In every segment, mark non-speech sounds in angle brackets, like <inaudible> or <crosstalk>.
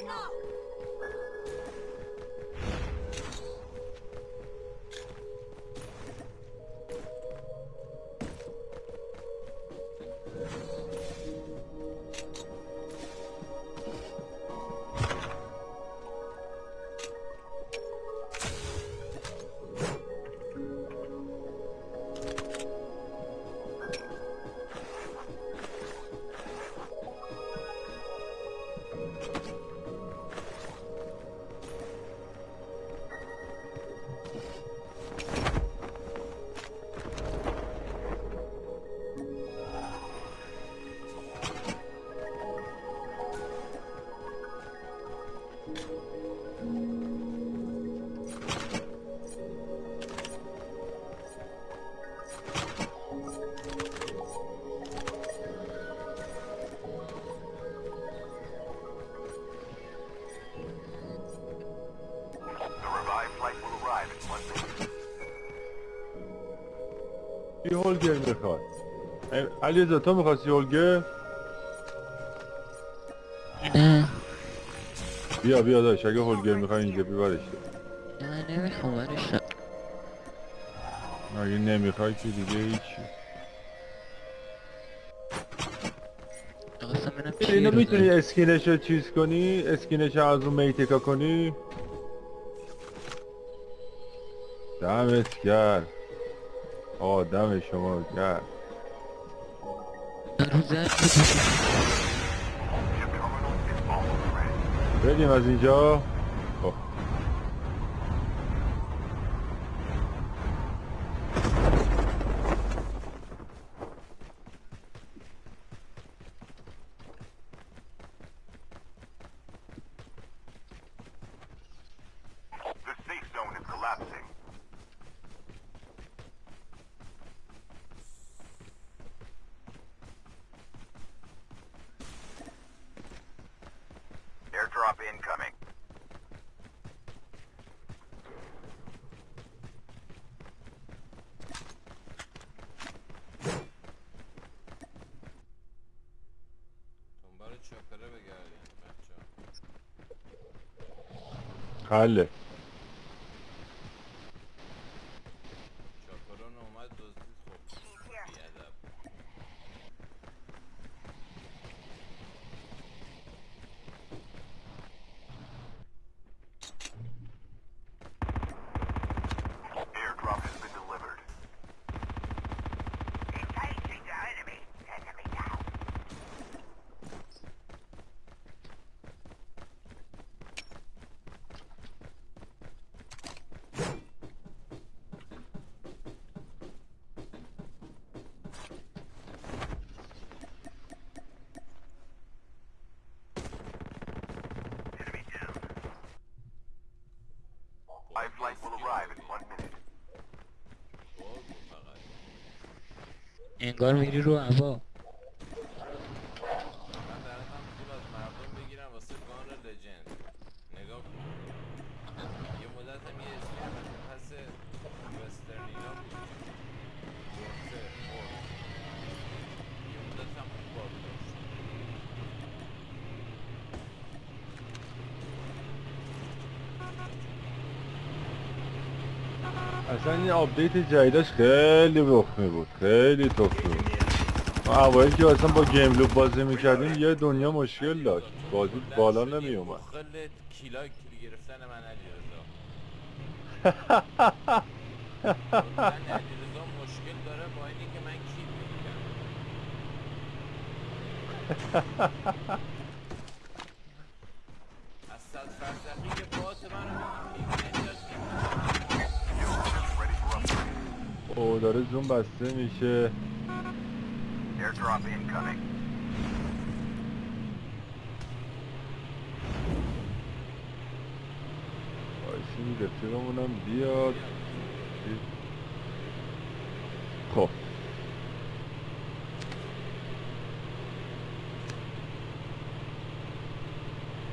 Knock. یه هولگر می‌خواد. علیرضا تو می‌خواستی هولگر؟ نه. بیا بیا داشت اگه هولگر می‌خوای اینجا بیبرش نه نمی‌خوام برش. اگه نمی‌خوای که دیگه هیچی؟ اینو چی می‌تونی اسکینش رو چیز کنی؟ اسکینش رو از اون میتکا کنی؟ دمت گرد آدم شما که بریم از اینجا. خاله My flight will arrive in one minute. باگو فقط انگار میری رو هوا آپدیت جدیدش خیلی رخمی بود خیلی تخمی بود. ما اوایل که اصلا با گیم لوب بازی می‌کردیم یه دنیا مشکل داشت. بازی بالا نمی اومد مخل کیلا کیلی گرفتن من علی او داره زوم بسته میشه. بایستی رفیقمونم بیاد. خب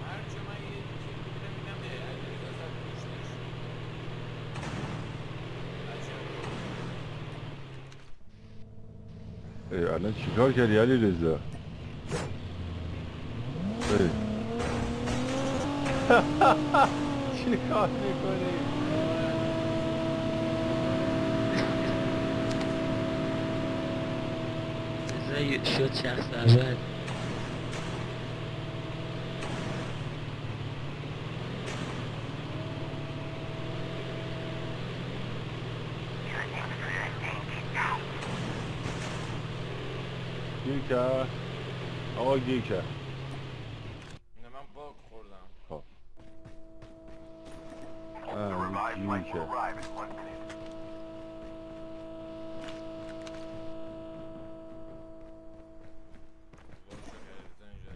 هر چه من یه کیل بگیرم میدم به علیرضا زد پشتش بچه ای الان چیکار کردی علی رضا؟ ای. چیکار می‌کنی؟ زي شوت شخص اول. کرد آقا گیر کرد. نه من باگ خوردم. خب The آه revived گیر flight will کرد arrive in one minute. باشه که علیرضا اینجا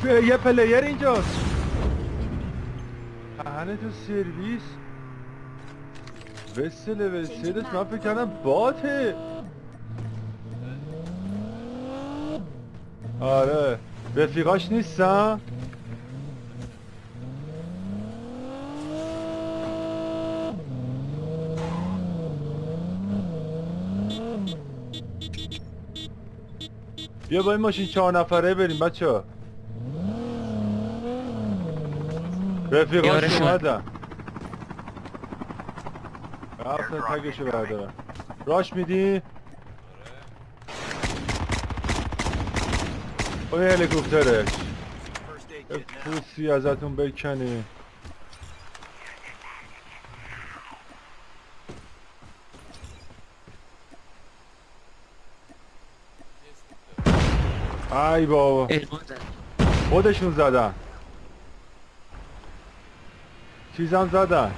ف- یه پلیر اینجاست. دهنه تو سرویس. سه داشت من فکر کردم باته. آره رفیقاش نیستم بیا با این ماشین چهار نفره بریم بچه ها رفیقاش یارشون. اومدن رفتن تگشو بردارن راش میدی؟ با این هلیکوپترش. پوسی ازتون بکنی ای بابا خودشون زدن چیزم زدن.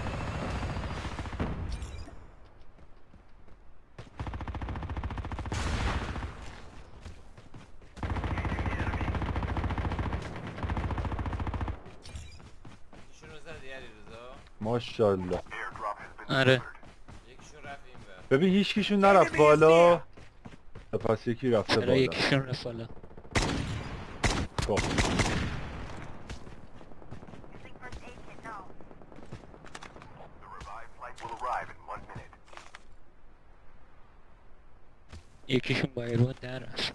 ماشاءالله. Been آره. ببین هیچ کیشون نرفت بالا. پس یکی رفته آره بالا. یکیشون رفت بالا. خب. یکیشون با ایرون در که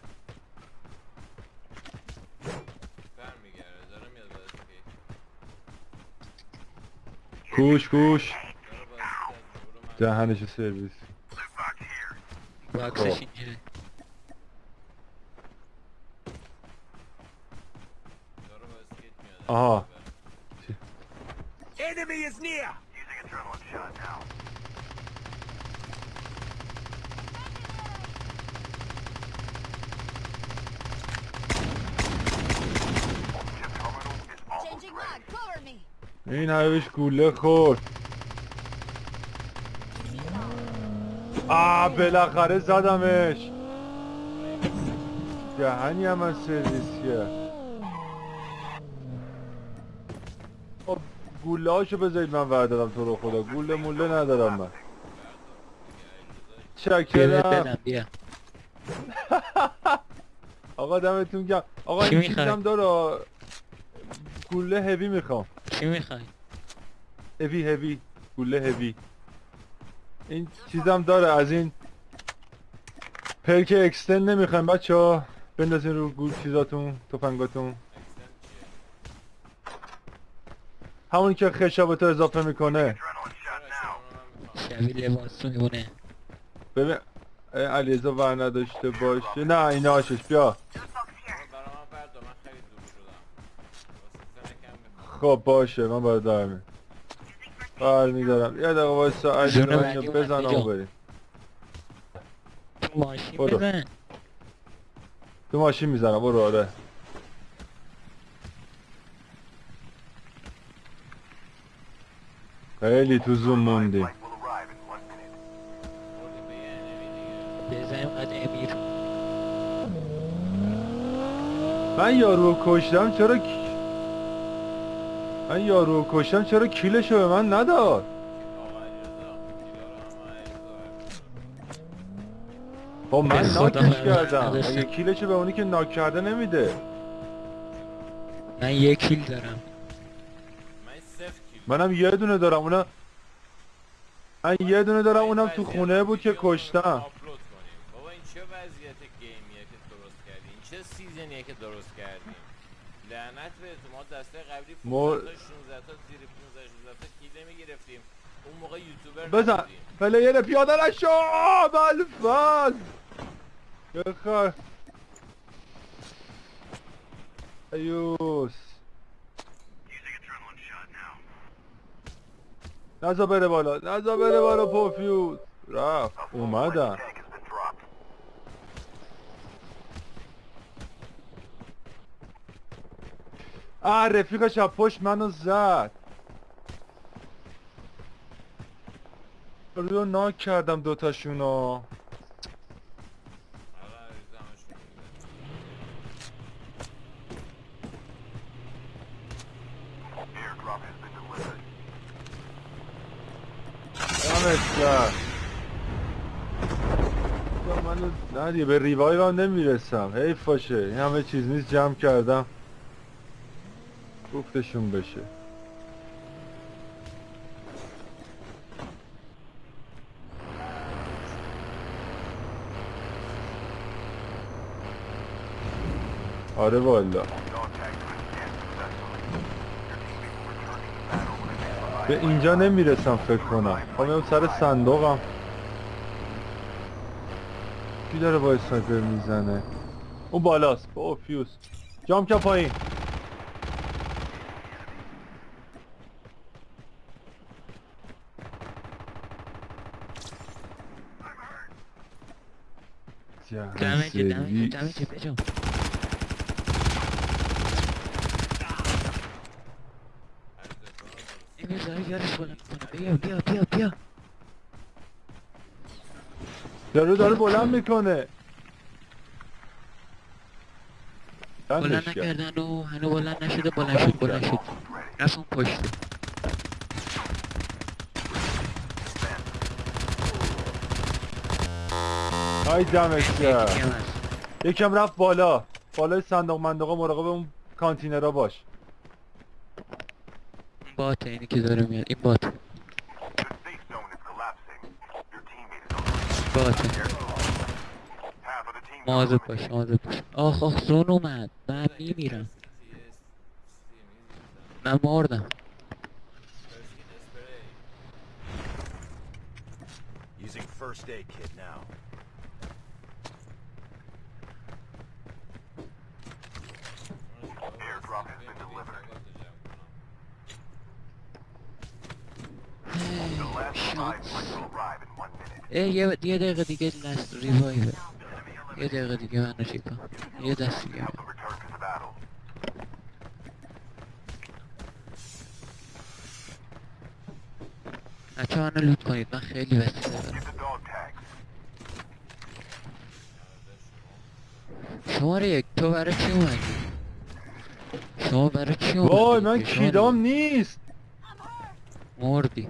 کوش کوش دهنش سرویس. باکسش خب. اینجا آها. Enemy is near. Using adrenaline shot now. این بهش گوله خورد آه بالاخره زدمش. دهنی هم من سرویس کرد خب گوله هاشو بذارید من وردارم تو رو خدا. گوله موله ندارم من. چکرم. بدم بیا. <laughs> آقا دمتون گرم. آقا این؟ چیزم داره گوله هوی می‌خوام. چی می‌خوای؟ هوی هوی گوله هوی. این چیزم داره از این پرک اکستند نمی‌خوایم بچه ها بندازین رو گول چیزاتون تفنگاتون. همون که خشابتو اضافه می‌کنه. شبیه لباس میمونه. ببین اه، علیرضا ور نداشته باشه. نه این آشش. بیا. خب باشه من باید دارم بر میدارم یه دقیقه وایسا اینو اومد بزن. و بریم. تو ماشین برو. بزن. تو ماشین می‌زنم برو آره. خیلی تو زوم امیر. من یارو رو کشتم چرا من یارو رو کشتم چرا کیلشو به من نداد؟ علیرضا خب من ناکش من کردم. اگه کیلشو به اونی که ناک کرده نمیده. من یک کیل دارم. منم یه دونه دارم. اونا من یه دونه دارم. اونم تو خونه بود که کشتم. آپلود کنیم بابا این چه وضعیت گیمیه که درست کردیم این چه سیزنیه که درست کردیم لعنت بهتون ما دسته قبلی 15 مر- تا 16 تا زیر 15 16 تا کیل نمی‌گرفتیم. اون موقع یوتیوبر بزن. پلیر پیاده نشو. بلفز بخر ایوس. نزا بره بالا. نزا بره بالا پوفیوز. رفت. اومدن. اه رفیقش از پشت منو زد رو ناک کردم دوتاشونو. دمت کرد منو نه دیگه به ریوایو هم نمی‌رسم حیف باشه این همه چیز نیست جمع کردم گفتشون بشه. آره والا. به اینجا نمی‌رسم فکر کنم. خواهم سر صندوقم. کی داره با اسنایپر می‌زنه؟ اون بالاست با فیوز جام که پایین؟ این بذاره یارش بلند کنه بیا بیا بیا بیا. یارو داره بلند می‌کنه. بلند. نکردن و هنو بلند نشده بلند شد بلند شد. رفت اون پشته ای دمش. یکم رفت بالا. بالای صندوق مندوقا مراقب اون کانتینرها باش. باته اینی که داره میاد. این on باته. مواظب باش مواظب باش آخ آخ زون اومد. من میمیرم. من مردم. Using first aid kit now. اه یه یه دقیقه دیگه لست ریوایو یه دقیقه دیگه منو چیکا یه دست دیگه. بچه منو لوت کنید من خیلی وسیله دارم. شماره یک تو برای چی اومدی؟ شما برای چی اومدی؟ وای من کیدام. نیست مردی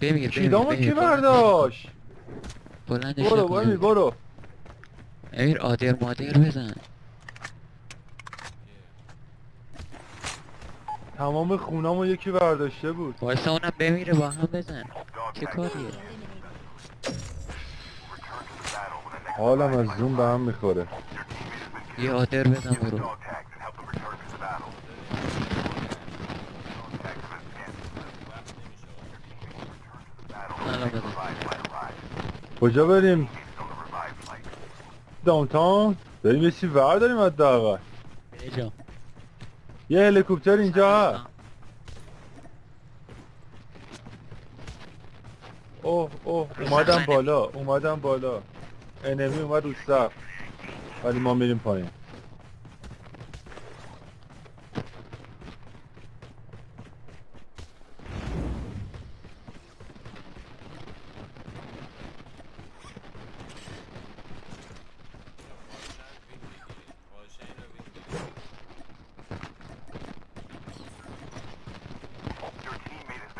بمیر بمیر. کی برداشت؟ بلندش برو بمیر. برو. امیر آدر مادر بزن. تمام خونامو یکی برداشته بود. وایسا اونم بمیره با هم بزن. چه. کاریه؟ حالم از زوم به هم می‌خوره. یه آدر بزن برو. Battle. بده. کجا بریم. داونتاون؟ بریم یه چی ور داریم حداقل. بجا یه هلیکوپتر اینجا هست. اوه اوه اومدم بالا اومدم بالا. انمی اومد رو سقف ولی ما میریم پایین.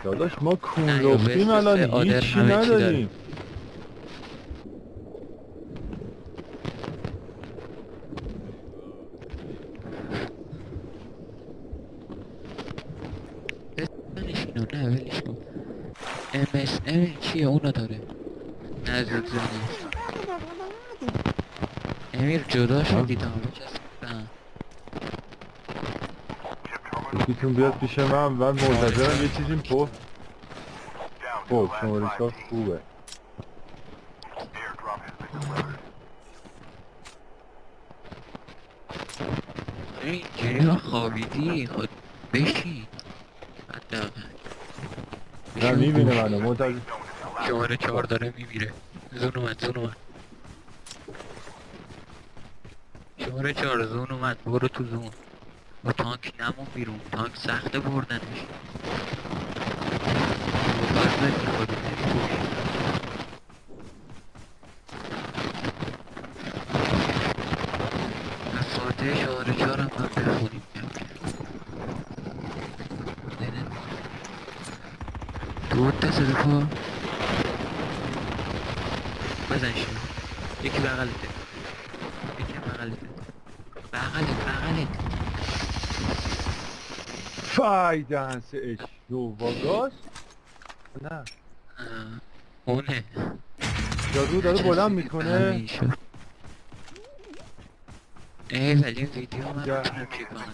داداش ما کون نه، یا رفتیم وست الان هیچی. نداریم. نه ولش کن ام اس ام چیه اونو داره. نزدیک زنی امیر جدا شدی تا بچسبن یکیتون بیاد پیش من من منتظرم یه چیزی the خب teams. خوبه. اینجوری ها خوابیدی خود حداقل نه می‌بینه. منو منتظر. شماره چهار داره میمیره زون اومد زون اومد شماره چهار زون اومد برو تو زون با تانک نمون بیرون. تانک سخته بردنش. فاتحه شماره چهار هم بزن شو یکی بغلته. یکی بغلته. بغلت بغلت اش نوواگاز نه. اونه. جادو داره بلند می‌کنه. ای ولی ویدیو من. می‌تونم چی کنم.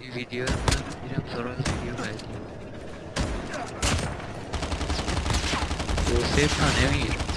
این ویدیو من میرم سراغ ویدیو بعدی. دو سه تا نمیر